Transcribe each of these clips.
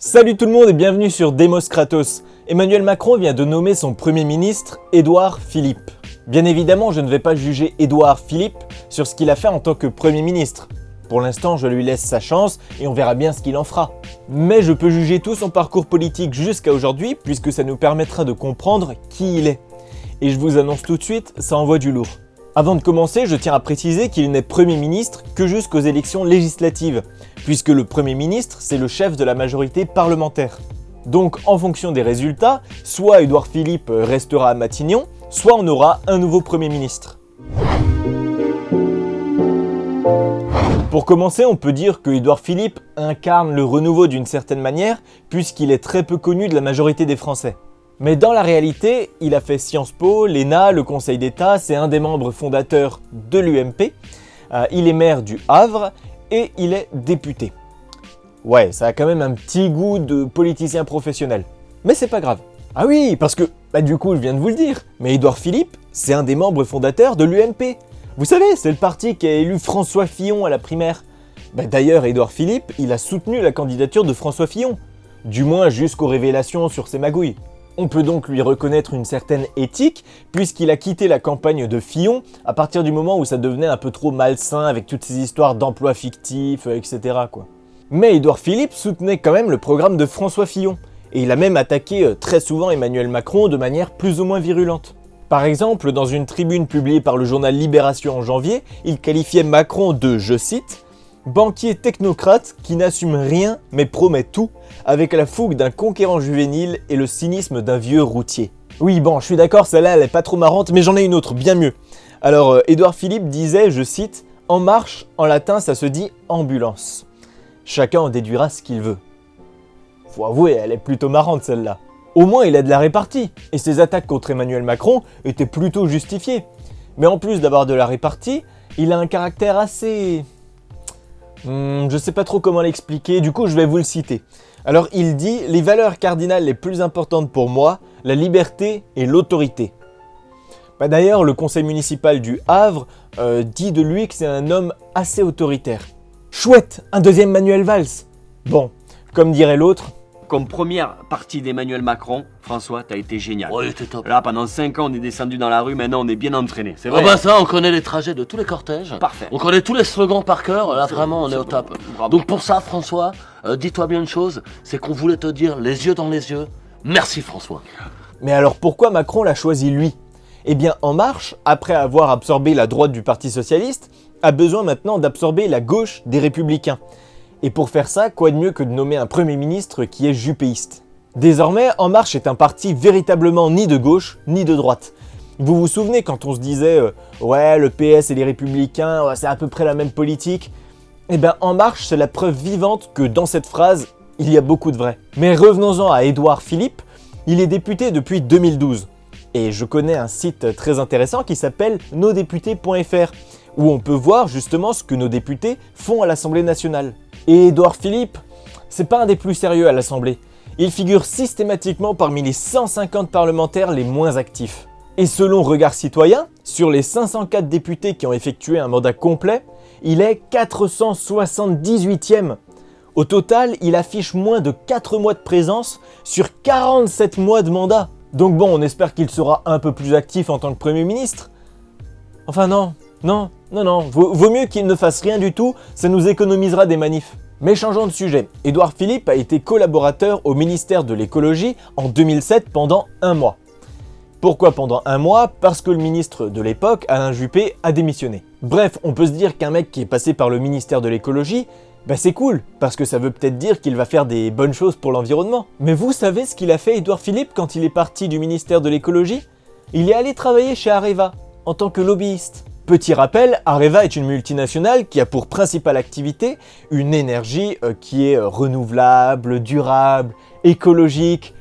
Salut tout le monde et bienvenue sur Demos Kratos. Emmanuel Macron vient de nommer son Premier ministre, Édouard Philippe. Bien évidemment, je ne vais pas juger Édouard Philippe sur ce qu'il a fait en tant que Premier ministre. Pour l'instant, je lui laisse sa chance et on verra bien ce qu'il en fera. Mais je peux juger tout son parcours politique jusqu'à aujourd'hui puisque ça nous permettra de comprendre qui il est. Et je vous annonce tout de suite, ça envoie du lourd. Avant de commencer, je tiens à préciser qu'il n'est Premier ministre que jusqu'aux élections législatives, puisque le Premier ministre, c'est le chef de la majorité parlementaire. Donc en fonction des résultats, soit Édouard Philippe restera à Matignon, soit on aura un nouveau Premier ministre. Pour commencer, on peut dire que Édouard Philippe incarne le renouveau d'une certaine manière, puisqu'il est très peu connu de la majorité des Français. Mais dans la réalité, il a fait Sciences Po, l'ENA, le Conseil d'État, c'est un des membres fondateurs de l'UMP, euh, il est maire du Havre et il est député. Ouais, ça a quand même un petit goût de politicien professionnel. Mais c'est pas grave. Ah oui, parce que, bah du coup je viens de vous le dire, mais Édouard Philippe, c'est un des membres fondateurs de l'UMP. Vous savez, c'est le parti qui a élu François Fillon à la primaire. Bah D'ailleurs, Édouard Philippe, il a soutenu la candidature de François Fillon. Du moins jusqu'aux révélations sur ses magouilles. On peut donc lui reconnaître une certaine éthique, puisqu'il a quitté la campagne de Fillon à partir du moment où ça devenait un peu trop malsain avec toutes ces histoires d'emplois fictifs, euh, etc. Mais Édouard Philippe soutenait quand même le programme de François Fillon, et il a même attaqué euh, très souvent Emmanuel Macron de manière plus ou moins virulente. Par exemple, dans une tribune publiée par le journal Libération en janvier, il qualifiait Macron de, je cite, Banquier technocrate qui n'assume rien mais promet tout, avec la fougue d'un conquérant juvénile et le cynisme d'un vieux routier. Oui bon, je suis d'accord, celle-là elle est pas trop marrante, mais j'en ai une autre, bien mieux. Alors, euh, Édouard Philippe disait, je cite, « En marche, en latin ça se dit ambulance. Chacun en déduira ce qu'il veut. » Faut avouer, elle est plutôt marrante celle-là. Au moins il a de la répartie, et ses attaques contre Emmanuel Macron étaient plutôt justifiées. Mais en plus d'avoir de la répartie, il a un caractère assez Hmm, je sais pas trop comment l'expliquer, du coup je vais vous le citer. Alors il dit « Les valeurs cardinales les plus importantes pour moi, la liberté et l'autorité. Bah, D'ailleurs, le conseil municipal du Havre euh, dit de lui que c'est un homme assez autoritaire. Chouette Un deuxième Manuel Valls Bon, comme dirait l'autre, comme première partie d'Emmanuel Macron, François, t'as été génial. Ouais, t'es top. Là, pendant 5 ans, on est descendu dans la rue, maintenant on est bien entraîné. C'est vrai. Ah bah ça, on connaît les trajets de tous les cortèges. Parfait. On connaît tous les slogans par cœur. Là, vraiment, on est au top. Bravo. Donc pour ça, François, euh, dis-toi bien une chose, c'est qu'on voulait te dire les yeux dans les yeux. Merci François. Mais alors pourquoi Macron l'a choisi lui? Eh bien En Marche, après avoir absorbé la droite du Parti Socialiste, a besoin maintenant d'absorber la gauche des Républicains. Et pour faire ça, quoi de mieux que de nommer un Premier ministre qui est jupéiste? Désormais, En Marche est un parti véritablement ni de gauche, ni de droite. Vous vous souvenez quand on se disait euh, Ouais, le PS et les Républicains, c'est à peu près la même politique » Eh bien, En Marche, c'est la preuve vivante que dans cette phrase, il y a beaucoup de vrai. Mais revenons-en à Édouard Philippe, il est député depuis 2012. Et je connais un site très intéressant qui s'appelle nosdéputés.fr, où on peut voir justement ce que nos députés font à l'Assemblée nationale. Et Édouard Philippe, c'est pas un des plus sérieux à l'Assemblée. Il figure systématiquement parmi les 150 parlementaires les moins actifs. Et selon Regard Citoyen, sur les 504 députés qui ont effectué un mandat complet, il est 478e. Au total, il affiche moins de 4 mois de présence sur 47 mois de mandat. Donc bon, on espère qu'il sera un peu plus actif en tant que Premier ministre. Enfin non, non, non, non, vaut, mieux qu'il ne fasse rien du tout, ça nous économisera des manifs. Mais changeons de sujet, Édouard Philippe a été collaborateur au ministère de l'écologie en 2007 pendant un mois. Pourquoi pendant un mois? Parce que le ministre de l'époque, Alain Juppé, a démissionné. Bref, on peut se dire qu'un mec qui est passé par le ministère de l'écologie, bah c'est cool, parce que ça veut peut-être dire qu'il va faire des bonnes choses pour l'environnement. Mais vous savez ce qu'il a fait Édouard Philippe quand il est parti du ministère de l'écologie? Il est allé travailler chez Areva, en tant que lobbyiste. Petit rappel, Areva est une multinationale qui a pour principale activité une énergie euh, qui est euh, renouvelable, durable, écologique,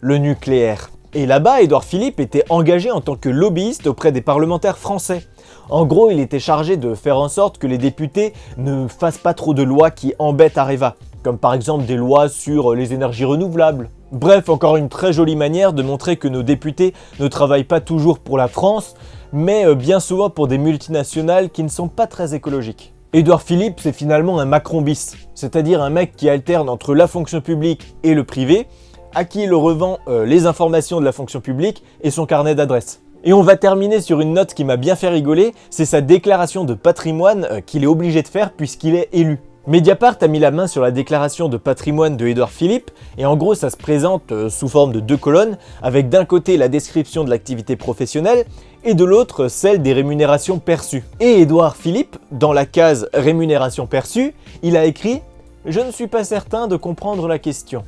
le nucléaire. Et là-bas, Édouard Philippe était engagé en tant que lobbyiste auprès des parlementaires français. En gros, il était chargé de faire en sorte que les députés ne fassent pas trop de lois qui embêtent Areva, comme par exemple des lois sur les énergies renouvelables. Bref, encore une très jolie manière de montrer que nos députés ne travaillent pas toujours pour la France, mais euh, bien souvent pour des multinationales qui ne sont pas très écologiques. Édouard Philippe, c'est finalement un Macron bis, c'est-à-dire un mec qui alterne entre la fonction publique et le privé, à qui il revend euh, les informations de la fonction publique et son carnet d'adresses. Et on va terminer sur une note qui m'a bien fait rigoler, c'est sa déclaration de patrimoine euh, qu'il est obligé de faire puisqu'il est élu. Mediapart a mis la main sur la déclaration de patrimoine de Édouard Philippe, et en gros ça se présente euh, sous forme de deux colonnes, avec d'un côté la description de l'activité professionnelle, et de l'autre celle des rémunérations perçues. Et Édouard Philippe, dans la case rémunération perçue, il a écrit « Je ne suis pas certain de comprendre la question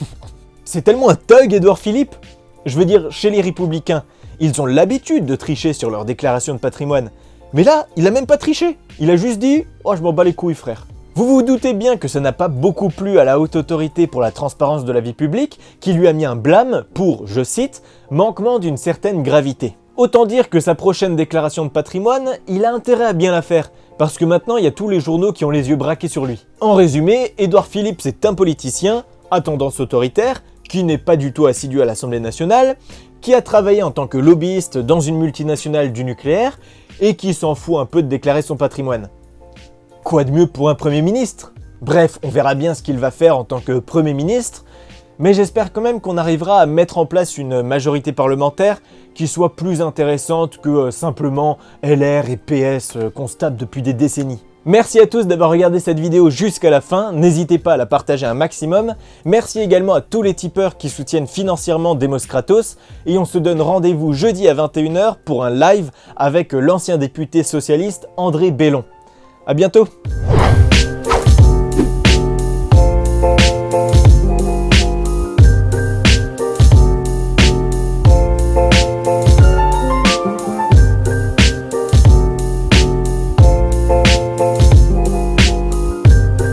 ». C'est tellement un thug, Édouard Philippe Je veux dire, chez les Républicains, ils ont l'habitude de tricher sur leur déclaration de patrimoine. Mais là, il a même pas triché. Il a juste dit « Oh, je m'en bats les couilles, frère ». Vous vous doutez bien que ça n'a pas beaucoup plu à la haute autorité pour la transparence de la vie publique, qui lui a mis un blâme pour, je cite, « manquement d'une certaine gravité ». Autant dire que sa prochaine déclaration de patrimoine, il a intérêt à bien la faire, parce que maintenant il y a tous les journaux qui ont les yeux braqués sur lui. En résumé, Édouard Philippe c'est un politicien, à tendance autoritaire, qui n'est pas du tout assidu à l'Assemblée nationale, qui a travaillé en tant que lobbyiste dans une multinationale du nucléaire, et qui s'en fout un peu de déclarer son patrimoine. Quoi de mieux pour un Premier ministre? Bref, on verra bien ce qu'il va faire en tant que Premier ministre, mais j'espère quand même qu'on arrivera à mettre en place une majorité parlementaire qui soit plus intéressante que euh, simplement LR et PS euh, qu'on tape depuis des décennies. Merci à tous d'avoir regardé cette vidéo jusqu'à la fin, n'hésitez pas à la partager un maximum. Merci également à tous les tipeurs qui soutiennent financièrement Demos Kratos, et on se donne rendez-vous jeudi à 21h pour un live avec l'ancien député socialiste André Bellon. A bientôt